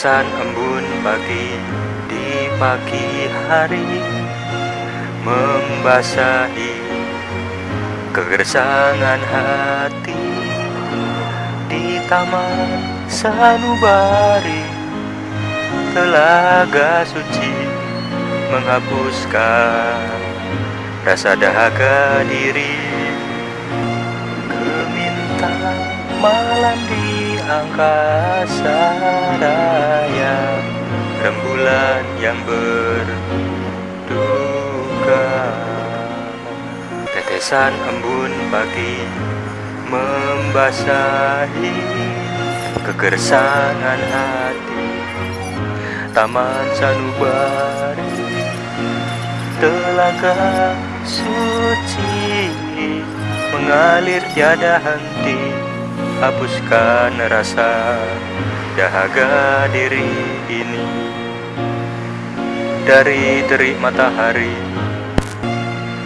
Tetesan embun pagi di pagi hari Membasahi kegersangan hati Di taman sanubari. Telaga suci menghapuskan rasa dahaga diri Kemintaan malam di angkasa raya Rembulan yang berduka. Tetesan embun pagi membasahi Kegersangan hati. Taman sanubari Telaga suci mengalir tiada henti Hapuskan rasa dahaga diri ini. Dari terik matahari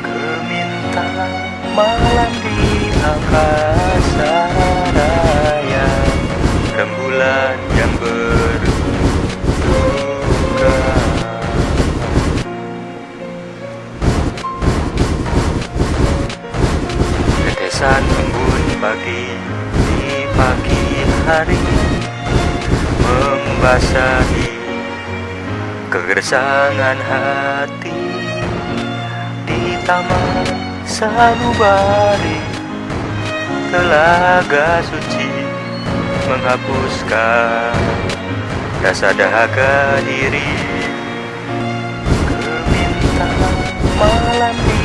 Kemintaan malam di angkasa raya. Rembulan yang berduka. Tetesan embun pagi pagi hari Membasahi kegersangan hati. Di taman sanubari Telaga suci menghapuskan rasa dahaga diri. Kemintaan malam di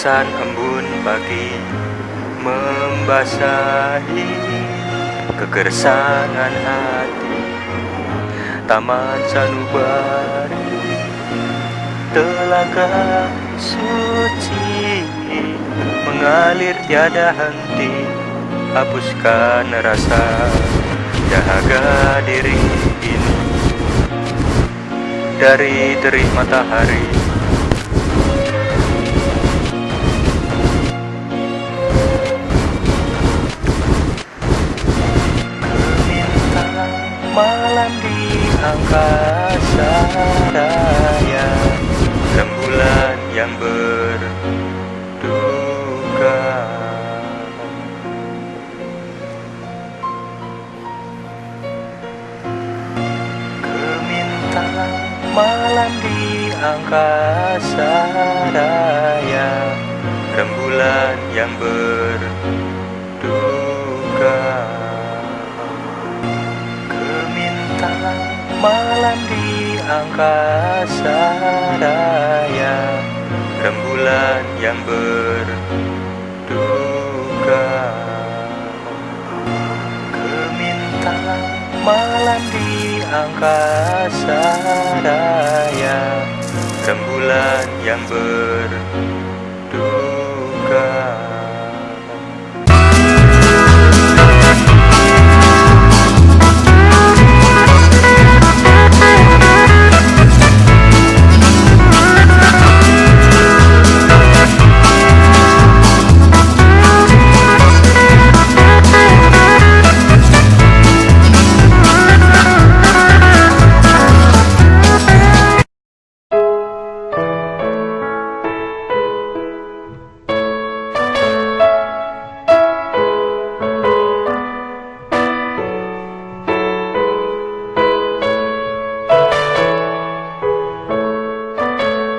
Tetesan embun pagi membasahi Kegersangan hati. Taman sanubari Telaga suci mengalir tiada henti. Hapuskan rasa dahaga diri ini. Dari terik matahari angkasa raya Rembulan yang berduka. Kemintaan malam di angkasa raya Rembulan yang berduka angkasa raya Rembulan yang berduka. Kemintaan malam di angkasa raya Rembulan yang berduka